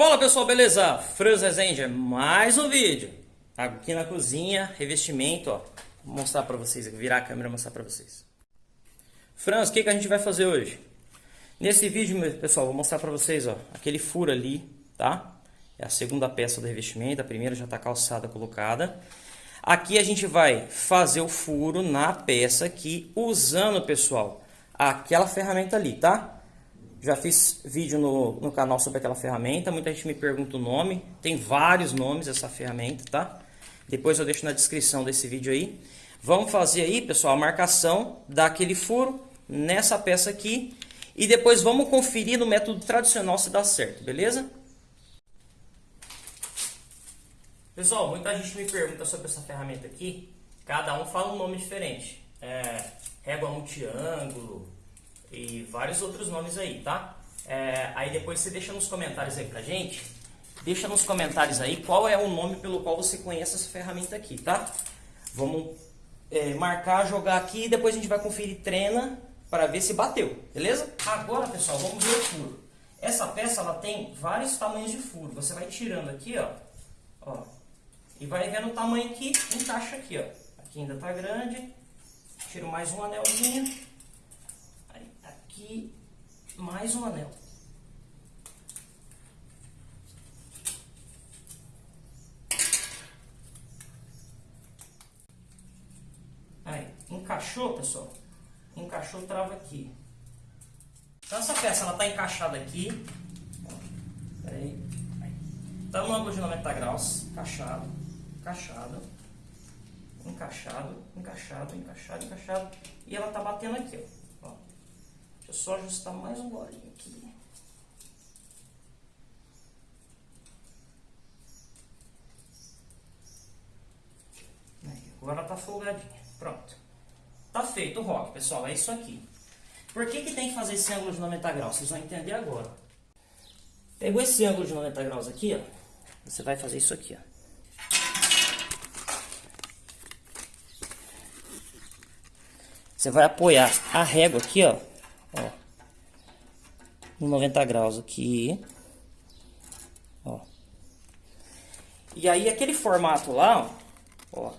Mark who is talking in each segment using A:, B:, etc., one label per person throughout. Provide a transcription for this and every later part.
A: Fala pessoal, beleza? Franz Rezende, mais um vídeo Aqui na cozinha, revestimento, ó Vou mostrar pra vocês, virar a câmera e mostrar pra vocês Franz, o que, que a gente vai fazer hoje? Nesse vídeo, pessoal, vou mostrar pra vocês, ó Aquele furo ali, tá? É a segunda peça do revestimento, a primeira já tá calçada, colocada Aqui a gente vai fazer o furo na peça aqui Usando, pessoal, aquela ferramenta ali, tá? Já fiz vídeo no, no canal sobre aquela ferramenta, muita gente me pergunta o nome, tem vários nomes essa ferramenta, tá? Depois eu deixo na descrição desse vídeo aí. Vamos fazer aí, pessoal, a marcação daquele furo nessa peça aqui e depois vamos conferir no método tradicional se dá certo, beleza? Pessoal, muita gente me pergunta sobre essa ferramenta aqui, cada um fala um nome diferente. É, régua multiângulo, e vários outros nomes aí, tá? É, aí depois você deixa nos comentários aí pra gente, deixa nos comentários aí qual é o nome pelo qual você conhece essa ferramenta aqui, tá? Vamos é, marcar, jogar aqui e depois a gente vai conferir treina para ver se bateu, beleza? Agora, pessoal, vamos ver o furo. Essa peça, ela tem vários tamanhos de furo. Você vai tirando aqui, ó, ó e vai vendo o tamanho que encaixa aqui, ó. Aqui ainda tá grande. Tiro mais um anelzinho aqui mais um anel. Aí, encaixou, pessoal? Encaixou, trava aqui. Então essa peça, ela tá encaixada aqui. Peraí. Tá no ângulo de 90 graus, encaixado, encaixado, encaixado, encaixado, encaixado, encaixado. E ela tá batendo aqui, ó. Deixa eu só ajustar mais um golinho aqui. Aí, agora tá folgadinha. Pronto. Tá feito o rock, pessoal. É isso aqui. Por que, que tem que fazer esse ângulo de 90 graus? Vocês vão entender agora. Pegou esse ângulo de 90 graus aqui, ó. Você vai fazer isso aqui, ó. Você vai apoiar a régua aqui, ó, no 90 graus aqui, ó. E aí aquele formato lá, ó, ó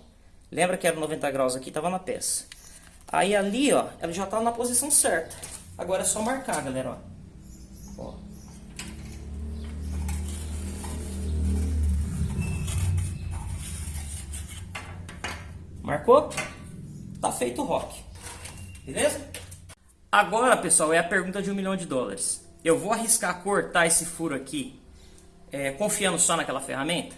A: lembra que era 90 graus aqui, tava na peça. Aí ali, ó, ela já tá na posição certa. Agora é só marcar, galera, ó. ó. Marcou? Tá feito o rock. Beleza? Agora, pessoal, é a pergunta de um milhão de dólares. Eu vou arriscar cortar esse furo aqui é, confiando só naquela ferramenta?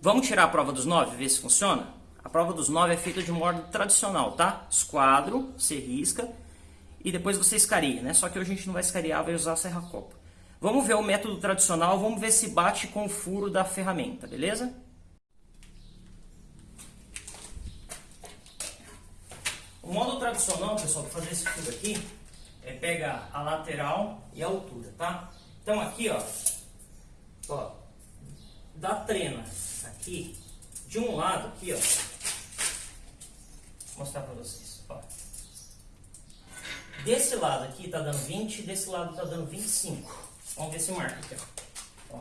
A: Vamos tirar a prova dos nove, ver se funciona? A prova dos nove é feita de modo tradicional, tá? Esquadro, você risca e depois você escaria, né? Só que hoje a gente não vai escariar, vai usar a serra-copa. Vamos ver o método tradicional, vamos ver se bate com o furo da ferramenta, beleza? O modo tradicional, pessoal, para fazer esse furo aqui, pegar a lateral e a altura, tá? Então aqui, ó, ó, da trena aqui, de um lado aqui, ó, vou mostrar pra vocês, ó. Desse lado aqui tá dando 20, desse lado tá dando 25. Vamos ver se marca aqui, ó. ó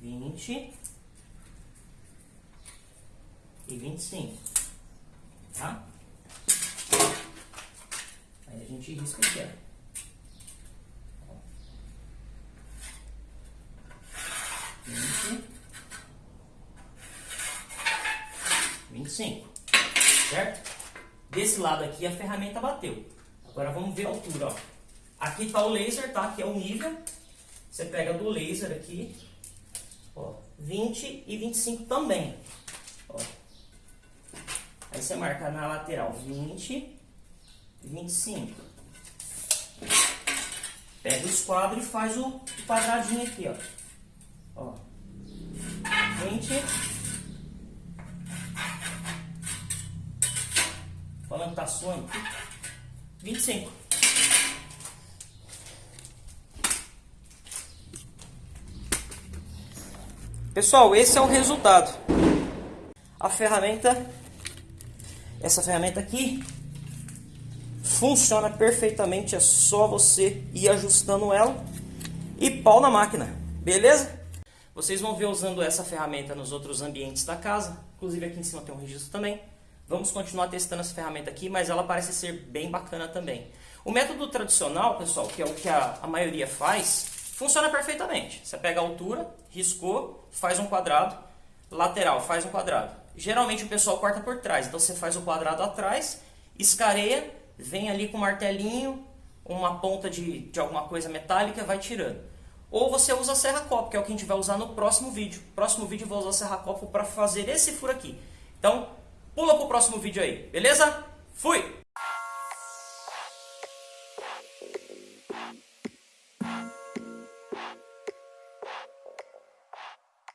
A: 20 e 25, tá? Gente risca aqui, ó. Vinte. Vinte e cinco. Certo? Desse lado aqui a ferramenta bateu. Agora vamos ver a altura, ó. Aqui tá o laser, tá? Que é o nível. Você pega do laser aqui, ó, 20 e 25 também. Ó. Aí você marca na lateral 20 25. Pega o esquadro e faz o quadradinho aqui, ó. Ó. 20. Falando tá suando. 25. Pessoal, esse é o resultado. A ferramenta, essa ferramenta aqui, Funciona perfeitamente, é só você ir ajustando ela e pau na máquina, beleza? Vocês vão ver usando essa ferramenta nos outros ambientes da casa, inclusive aqui em cima tem um registro também. Vamos continuar testando essa ferramenta aqui, mas ela parece ser bem bacana também. O método tradicional, pessoal, que é o que a, a maioria faz, funciona perfeitamente. Você pega a altura, riscou, faz um quadrado, lateral, faz um quadrado. Geralmente o pessoal corta por trás, então você faz o quadrado atrás, escareia, vem ali com um martelinho, uma ponta de, de alguma coisa metálica, vai tirando. Ou você usa a serra-copo, que é o que a gente vai usar no próximo vídeo. Próximo vídeo eu vou usar a serra-copo para fazer esse furo aqui. Então, pula para o próximo vídeo aí, beleza? Fui!